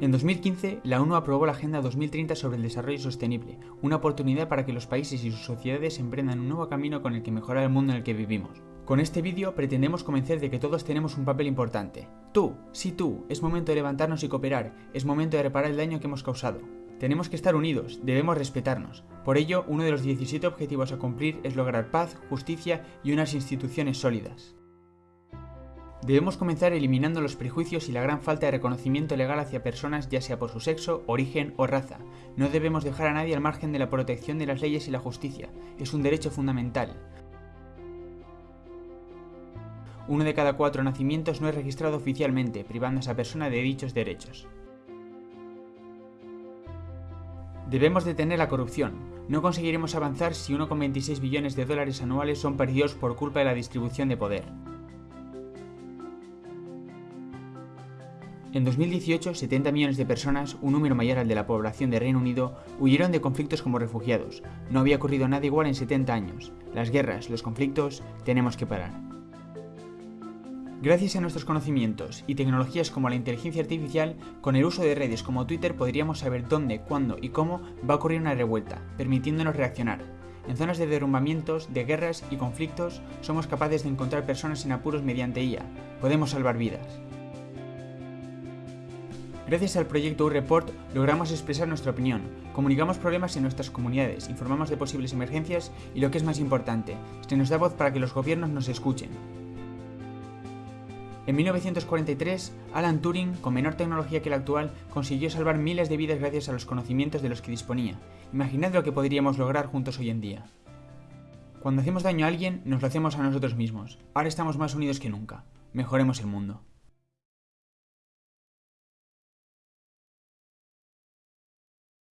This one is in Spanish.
En 2015, la ONU aprobó la Agenda 2030 sobre el Desarrollo Sostenible, una oportunidad para que los países y sus sociedades emprendan un nuevo camino con el que mejorar el mundo en el que vivimos. Con este vídeo pretendemos convencer de que todos tenemos un papel importante. Tú, sí tú, es momento de levantarnos y cooperar, es momento de reparar el daño que hemos causado. Tenemos que estar unidos, debemos respetarnos. Por ello, uno de los 17 objetivos a cumplir es lograr paz, justicia y unas instituciones sólidas. Debemos comenzar eliminando los prejuicios y la gran falta de reconocimiento legal hacia personas ya sea por su sexo, origen o raza. No debemos dejar a nadie al margen de la protección de las leyes y la justicia. Es un derecho fundamental. Uno de cada cuatro nacimientos no es registrado oficialmente, privando a esa persona de dichos derechos. Debemos detener la corrupción. No conseguiremos avanzar si 1,26 billones de dólares anuales son perdidos por culpa de la distribución de poder. En 2018, 70 millones de personas, un número mayor al de la población de Reino Unido, huyeron de conflictos como refugiados. No había ocurrido nada igual en 70 años. Las guerras, los conflictos, tenemos que parar. Gracias a nuestros conocimientos y tecnologías como la inteligencia artificial, con el uso de redes como Twitter podríamos saber dónde, cuándo y cómo va a ocurrir una revuelta, permitiéndonos reaccionar. En zonas de derrumbamientos, de guerras y conflictos, somos capaces de encontrar personas en apuros mediante IA. Podemos salvar vidas. Gracias al proyecto U-Report logramos expresar nuestra opinión, comunicamos problemas en nuestras comunidades, informamos de posibles emergencias y lo que es más importante, se nos da voz para que los gobiernos nos escuchen. En 1943, Alan Turing, con menor tecnología que la actual, consiguió salvar miles de vidas gracias a los conocimientos de los que disponía. Imaginad lo que podríamos lograr juntos hoy en día. Cuando hacemos daño a alguien, nos lo hacemos a nosotros mismos. Ahora estamos más unidos que nunca. Mejoremos el mundo.